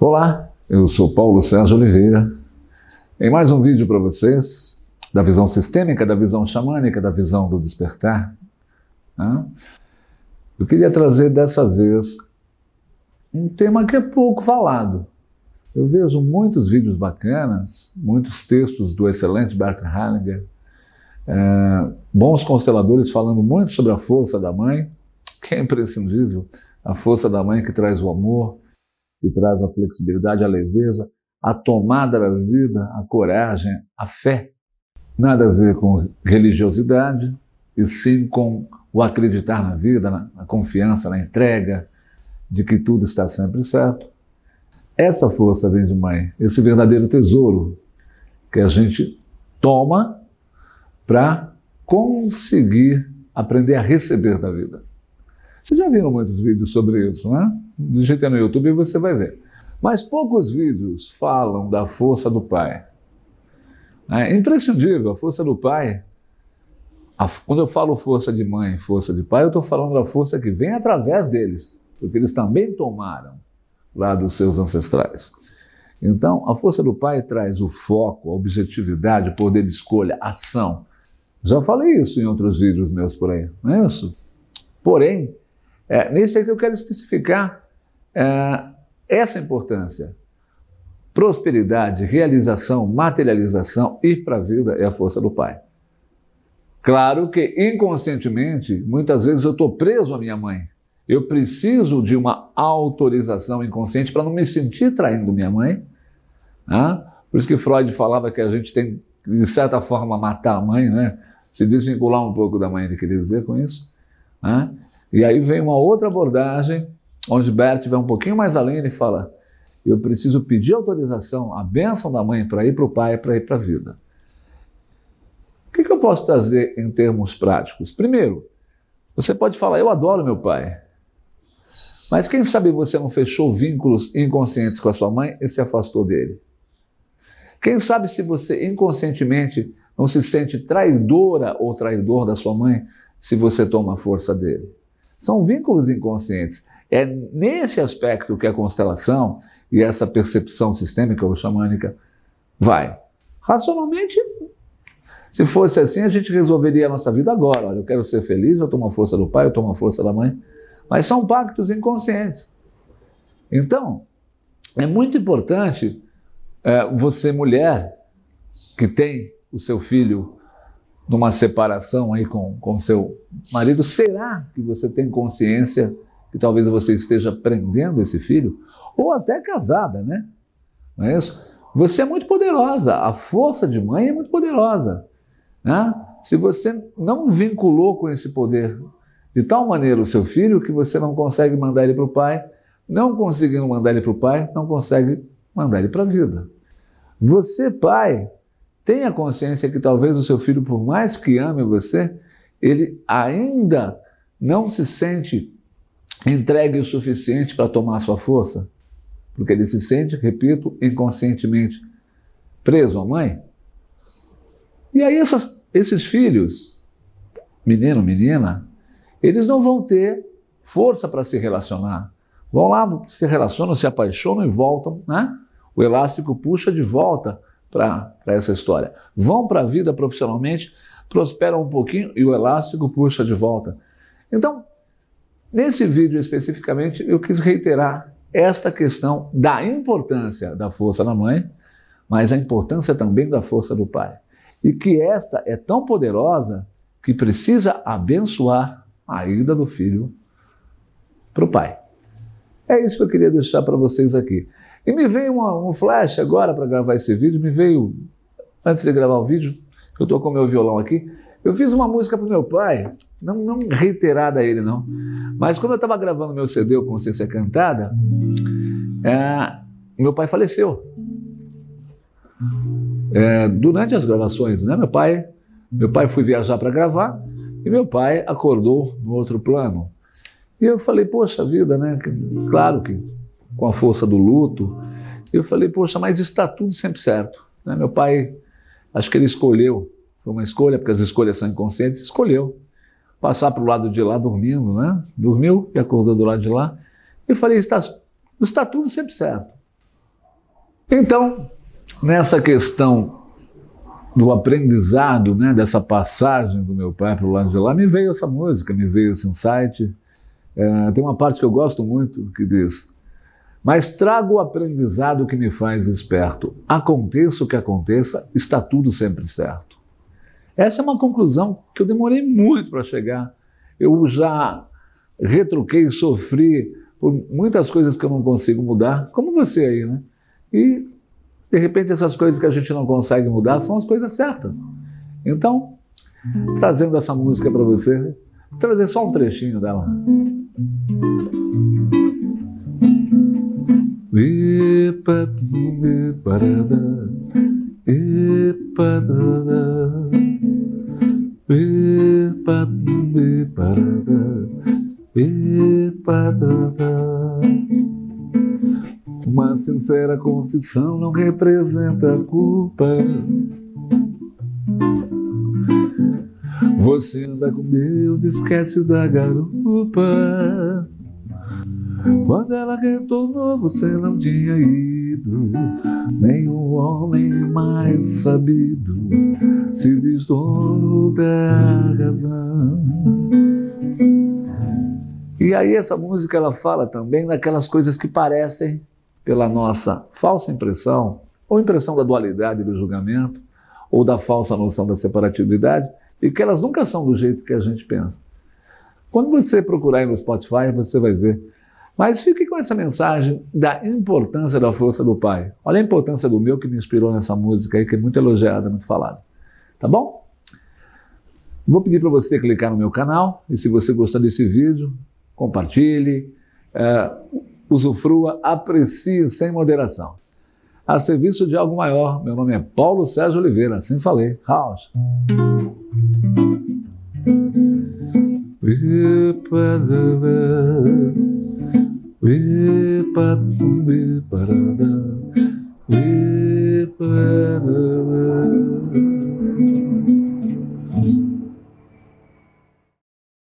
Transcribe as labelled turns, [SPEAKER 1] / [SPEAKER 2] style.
[SPEAKER 1] Olá, eu sou Paulo Sérgio Oliveira. Em mais um vídeo para vocês, da visão sistêmica, da visão xamânica, da visão do despertar. Né? Eu queria trazer dessa vez um tema que é pouco falado. Eu vejo muitos vídeos bacanas, muitos textos do excelente Bert Hellinger, é, bons consteladores falando muito sobre a força da mãe, que é imprescindível, a força da mãe que traz o amor, que traz a flexibilidade, a leveza, a tomada da vida, a coragem, a fé. Nada a ver com religiosidade, e sim com o acreditar na vida, na, confiança, na entrega, de que tudo está sempre certo. Essa força vem de mãe, esse verdadeiro tesouro que a gente toma para conseguir aprender a receber da vida. Vocês já viram muitos vídeos sobre isso, né? Digita no YouTube e você vai ver. Mas poucos vídeos falam da força do pai. É imprescindível, a força do pai. A, quando eu falo força de mãe, força de pai, eu estou falando da força que vem através deles, porque eles também tomaram lá dos seus ancestrais. Então, a força do pai traz o foco, a objetividade, o poder de escolha, ação. Já falei isso em outros vídeos meus por aí, não é isso? Porém, é, nesse aqui eu quero especificar é, essa importância. Prosperidade, realização, materialização, ir para a vida é a força do Pai. Claro que inconscientemente, muitas vezes eu estou preso à minha mãe. Eu preciso de uma autorização inconsciente para não me sentir traindo minha mãe. Né? Por isso que Freud falava que a gente tem, de certa forma, matar a mãe, né? se desvincular um pouco da mãe, ele queria dizer com isso. Né? E aí vem uma outra abordagem, onde Bert vai um pouquinho mais além, ele fala, eu preciso pedir autorização, a bênção da mãe para ir para o pai, para ir para a vida. O que, que eu posso trazer em termos práticos? Primeiro, você pode falar, eu adoro meu pai, mas quem sabe você não fechou vínculos inconscientes com a sua mãe e se afastou dele? Quem sabe se você inconscientemente não se sente traidora ou traidor da sua mãe se você toma a força dele? São vínculos inconscientes. É nesse aspecto que a constelação e essa percepção sistêmica ou xamânica vai. Racionalmente, se fosse assim, a gente resolveria a nossa vida agora. Olha, eu quero ser feliz, eu tomo a força do pai, eu tomo a força da mãe. Mas são pactos inconscientes. Então, é muito importante é, você, mulher, que tem o seu filho numa separação aí com, com seu marido, será que você tem consciência que talvez você esteja prendendo esse filho? Ou até casada, né? Não é isso? Você é muito poderosa, a força de mãe é muito poderosa. Né? Se você não vinculou com esse poder de tal maneira o seu filho que você não consegue mandar ele para o pai, não conseguindo mandar ele para o pai, não consegue mandar ele para a vida. Você, pai, Tenha consciência que talvez o seu filho, por mais que ame você, ele ainda não se sente entregue o suficiente para tomar sua força, porque ele se sente, repito, inconscientemente preso à mãe. E aí essas, esses filhos, menino, menina, eles não vão ter força para se relacionar. Vão lá, se relacionam, se apaixonam e voltam, né? O elástico puxa de volta para essa história. Vão para a vida profissionalmente, prosperam um pouquinho e o elástico puxa de volta. Então, nesse vídeo especificamente, eu quis reiterar esta questão da importância da força da mãe, mas a importância também da força do pai. E que esta é tão poderosa que precisa abençoar a ida do filho para o pai. É isso que eu queria deixar para vocês aqui. E me veio uma, um flash agora para gravar esse vídeo, me veio, antes de gravar o vídeo, eu estou com o meu violão aqui, eu fiz uma música para meu pai, não, não reiterada a ele não, mas quando eu estava gravando meu CD, o Consciência Cantada, é, meu pai faleceu. É, durante as gravações, né, meu pai, meu pai foi viajar para gravar e meu pai acordou no outro plano. E eu falei, poxa vida, né? Claro que com a força do luto. Eu falei, poxa, mas está tudo sempre certo. Né? Meu pai, acho que ele escolheu, foi uma escolha, porque as escolhas são inconscientes, escolheu passar para o lado de lá dormindo, né? Dormiu e acordou do lado de lá. Eu falei, está, está tudo sempre certo. Então, nessa questão do aprendizado, né, dessa passagem do meu pai para o lado de lá, me veio essa música, me veio esse insight. É, tem uma parte que eu gosto muito que diz: Mas trago o aprendizado que me faz esperto. Aconteça o que aconteça, está tudo sempre certo. Essa é uma conclusão que eu demorei muito para chegar. Eu já retruquei, sofri por muitas coisas que eu não consigo mudar, como você aí, né? E de repente, essas coisas que a gente não consegue mudar são as coisas certas. Então, trazendo essa música para você, trazer só um trechinho dela. Uma sincera confissão não representa culpa. Você anda com Deus, esquece da garupa. Quando ela retornou, você não tinha ido. Nenhum homem mais sabido se diz dono da razão. E aí essa música ela fala também daquelas coisas que parecem pela nossa falsa impressão, ou impressão da dualidade do julgamento, ou da falsa noção da separatividade, e que elas nunca são do jeito que a gente pensa. Quando você procurar aí no Spotify, você vai ver. Mas fique com essa mensagem da importância da força do Pai. Olha a importância do meu que me inspirou nessa música aí, que é muito elogiada, muito falada. Tá bom? Vou pedir para você clicar no meu canal e se você gostar desse vídeo, compartilhe. É, usufrua, aprecie sem moderação. A serviço de algo maior, meu nome é Paulo Sérgio Oliveira, assim falei. House. Выпад, выпарада.